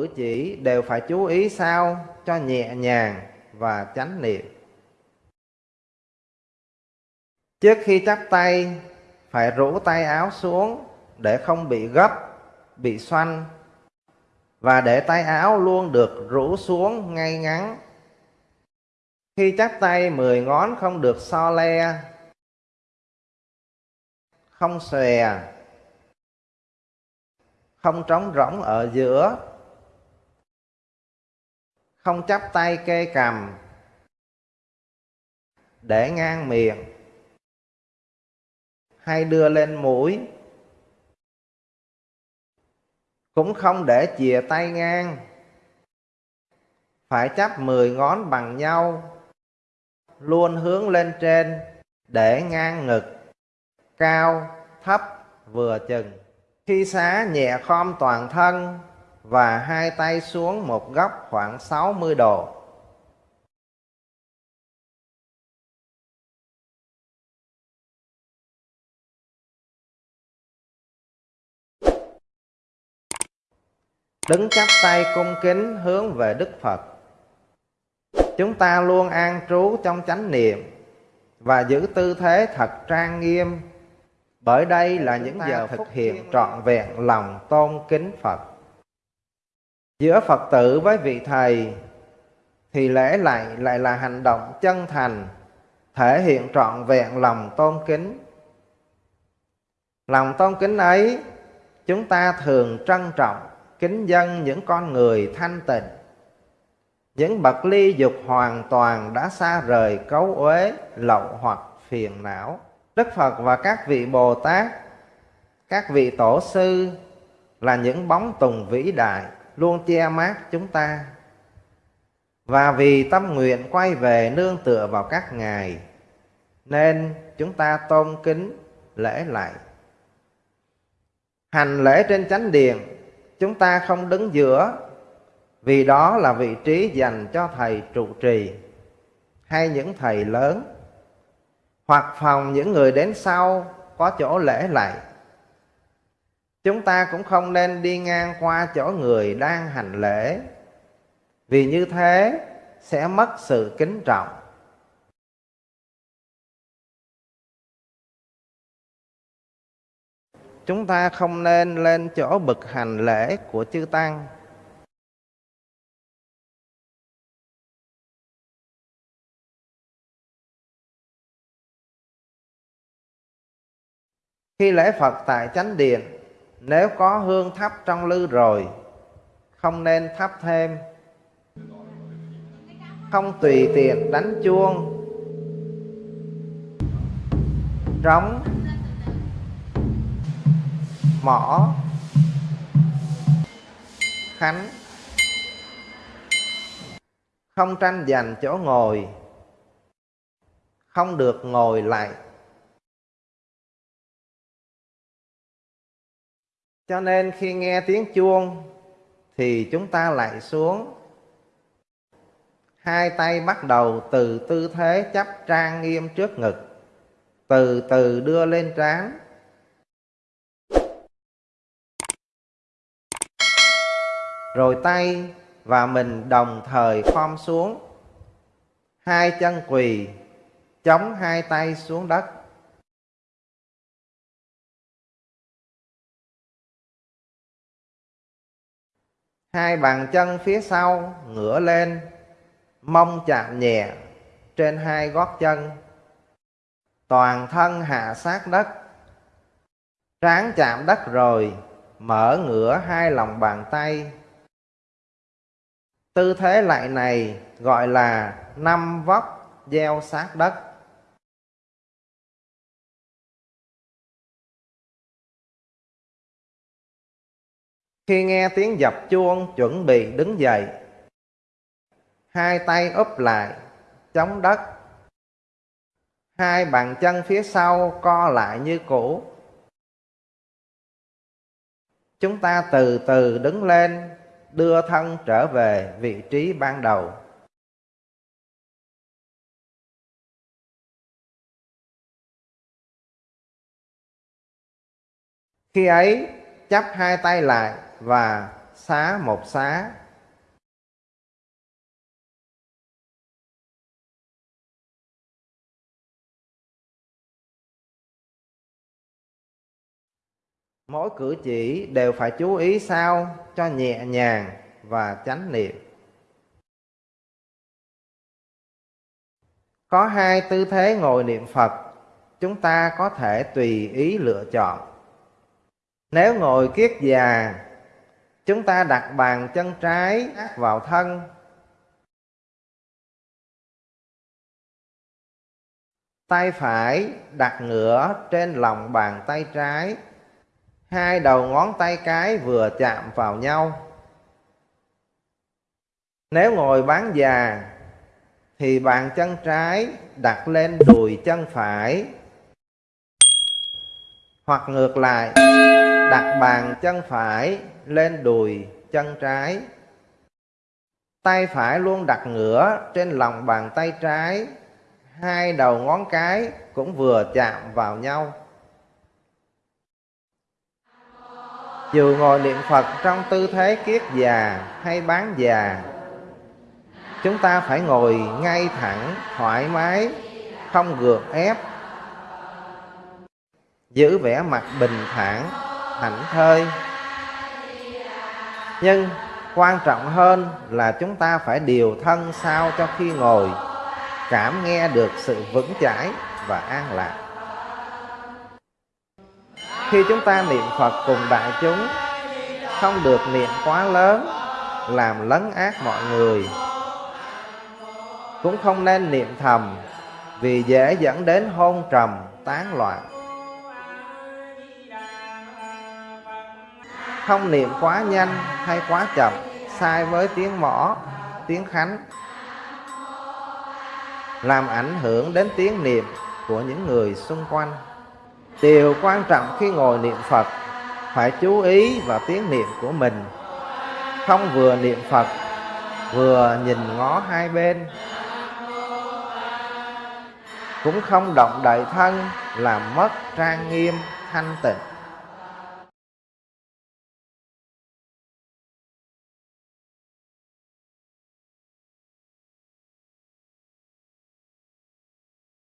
cử chỉ đều phải chú ý sao cho nhẹ nhàng và chánh niệm. Trước khi chắp tay, phải rũ tay áo xuống để không bị gấp, bị xoăn và để tay áo luôn được rũ xuống ngay ngắn. Khi chắp tay mười ngón không được so le, không xòe, không trống rỗng ở giữa, không chắp tay kê cầm, để ngang miệng. Hay đưa lên mũi. Cũng không để chìa tay ngang. Phải chắp mười ngón bằng nhau. Luôn hướng lên trên. Để ngang ngực. Cao thấp vừa chừng. Khi xá nhẹ khom toàn thân và hai tay xuống một góc khoảng 60 độ đứng chắp tay cung kính hướng về Đức Phật. Chúng ta luôn an trú trong chánh niệm và giữ tư thế thật trang nghiêm bởi đây là những giờ thực hiện trọn vẹn lòng tôn kính Phật. Giữa Phật tử với vị Thầy thì lễ lại lại là hành động chân thành, thể hiện trọn vẹn lòng tôn kính. Lòng tôn kính ấy, chúng ta thường trân trọng, kính dân những con người thanh tịnh. Những bậc ly dục hoàn toàn đã xa rời cấu uế, lậu hoặc phiền não. Đức phật và các vị bồ tát, các vị tổ sư là những bóng tùng vĩ đại luôn che mát chúng ta. Và vì tâm nguyện quay về nương tựa vào các ngài, nên chúng ta tôn kính lễ lại. Hành lễ trên chánh điện, chúng ta không đứng giữa, vì đó là vị trí dành cho thầy trụ trì hay những thầy lớn, hoặc phòng những người đến sau có chỗ lễ lại chúng ta cũng không nên đi ngang qua chỗ người đang hành lễ. Vì như thế, sẽ mất sự kính trọng. Chúng ta không nên lên chỗ bực hành lễ của chư tăng. Khi lễ phật tại chánh điện nếu có hương thắp trong lư rồi, không nên thắp thêm. Không tùy tiện đánh chuông. Trống, mỏ, khánh. Không tranh giành chỗ ngồi. Không được ngồi lại. Cho nên khi nghe tiếng chuông thì chúng ta lại xuống. Hai tay bắt đầu từ tư thế chắp trang nghiêm trước ngực, từ từ đưa lên trán. Rồi tay và mình đồng thời khom xuống. Hai chân quỳ, chống hai tay xuống đất. Hai bàn chân phía sau ngửa lên, mông chạm nhẹ trên hai gót chân toàn thân hạ sát đất trán chạm đất rồi mở ngửa hai lòng bàn tay Tư thế lại này gọi là năm vóc gieo sát đất. Khi nghe tiếng dập chuông chuẩn bị đứng dậy, hai tay úp lại, chống đất. Hai bàn chân phía sau co lại như cũ. Chúng ta từ từ đứng lên đưa thân trở về vị trí ban đầu khi ấy chắp hai tay lại và xá một xá. Mỗi cử chỉ đều phải chú ý sao cho nhẹ nhàng và chánh niệm. Có hai tư thế ngồi niệm phật, chúng ta có thể tùy ý lựa chọn. Nếu ngồi kiết già chúng ta đặt bàn chân trái vào thân. Tay phải đặt ngửa trên lòng bàn tay trái. Hai đầu ngón tay cái vừa chạm vào nhau. Nếu ngồi bán già, thì bàn chân trái đặt lên đùi chân phải. Hoặc ngược lại, đặt bàn chân phải lên đùi, chân trái. Tay phải luôn đặt ngửa trên lòng bàn tay trái. Hai đầu ngón cái cũng vừa chạm vào nhau. Dù ngồi niệm phật trong tư thế kiết già hay bán già, chúng ta phải ngồi ngay thẳng, thoải mái, không gượng ép. Giữ vẻ mặt bình thản, thảnh thơi nhưng quan trọng hơn là chúng ta phải điều thân sao cho khi ngồi, cảm nghe được sự vững chãi và an lạc. Khi chúng ta niệm phật cùng đại chúng, không được niệm quá lớn, làm lấn ác mọi người. Cũng không nên niệm thầm, vì dễ dẫn đến hôn trầm, tán loạn. Không niệm quá nhanh hay quá chậm, sai với tiếng mõ, tiếng khánh. Làm ảnh hưởng đến tiếng niệm của những người xung quanh. Điều quan trọng khi ngồi niệm phật, phải chú ý vào tiếng niệm của mình. Không vừa niệm phật, vừa nhìn ngó hai bên. Cũng không động đại thân, làm mất trang nghiêm thanh tịnh.